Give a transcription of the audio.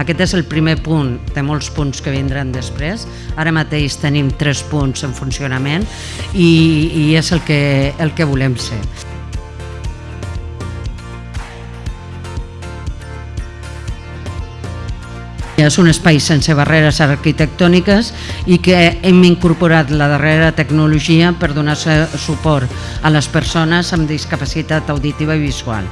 Aquest és el primer punt de molts punts que vindran després. Ara mateix tenim tres punts en funcionament i, i és el que, el que volem ser. És un espai sense barreres arquitectòniques i que hem incorporat la darrera tecnologia per donar suport a les persones amb discapacitat auditiva i visual.